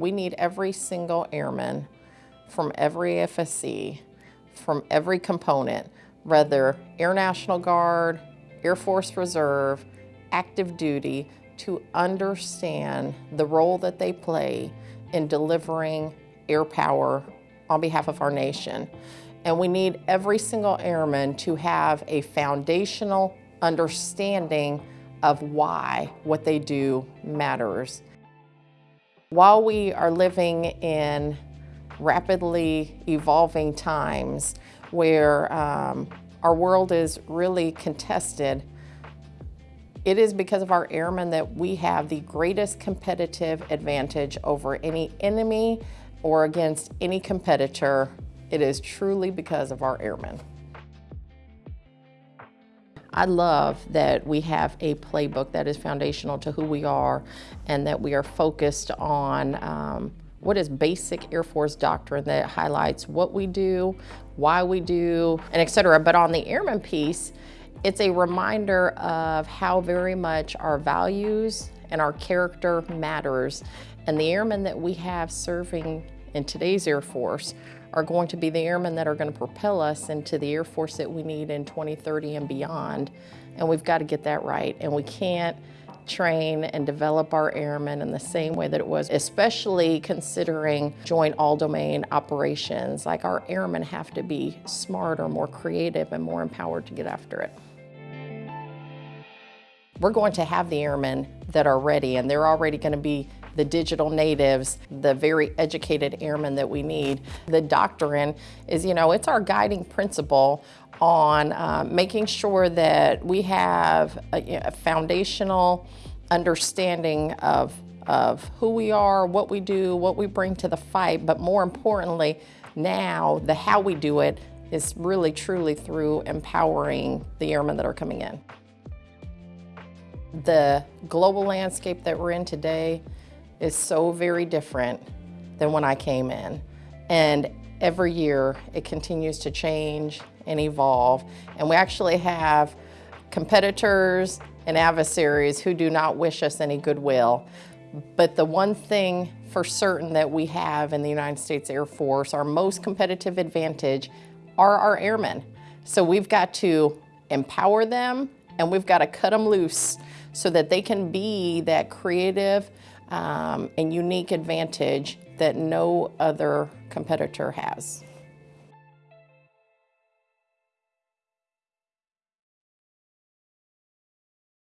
we need every single airman from every AFSC, from every component, whether Air National Guard, Air Force Reserve, active duty, to understand the role that they play in delivering air power on behalf of our nation. And we need every single airman to have a foundational understanding of why what they do matters. While we are living in rapidly evolving times where um, our world is really contested, it is because of our airmen that we have the greatest competitive advantage over any enemy or against any competitor. It is truly because of our airmen. I love that we have a playbook that is foundational to who we are and that we are focused on um, what is basic Air Force doctrine that highlights what we do, why we do, and et cetera. But on the airman piece, it's a reminder of how very much our values and our character matters. And the airmen that we have serving in today's Air Force are going to be the airmen that are going to propel us into the Air Force that we need in 2030 and beyond. And we've got to get that right. And we can't train and develop our airmen in the same way that it was, especially considering joint all-domain operations. Like our airmen have to be smarter, more creative, and more empowered to get after it. We're going to have the airmen that are ready, and they're already going to be the digital natives, the very educated airmen that we need. The doctrine is, you know, it's our guiding principle on uh, making sure that we have a, a foundational understanding of, of who we are, what we do, what we bring to the fight, but more importantly, now the how we do it is really truly through empowering the airmen that are coming in. The global landscape that we're in today is so very different than when I came in. And every year it continues to change and evolve. And we actually have competitors and adversaries who do not wish us any goodwill. But the one thing for certain that we have in the United States Air Force, our most competitive advantage, are our airmen. So we've got to empower them and we've got to cut them loose so that they can be that creative um, and unique advantage that no other competitor has.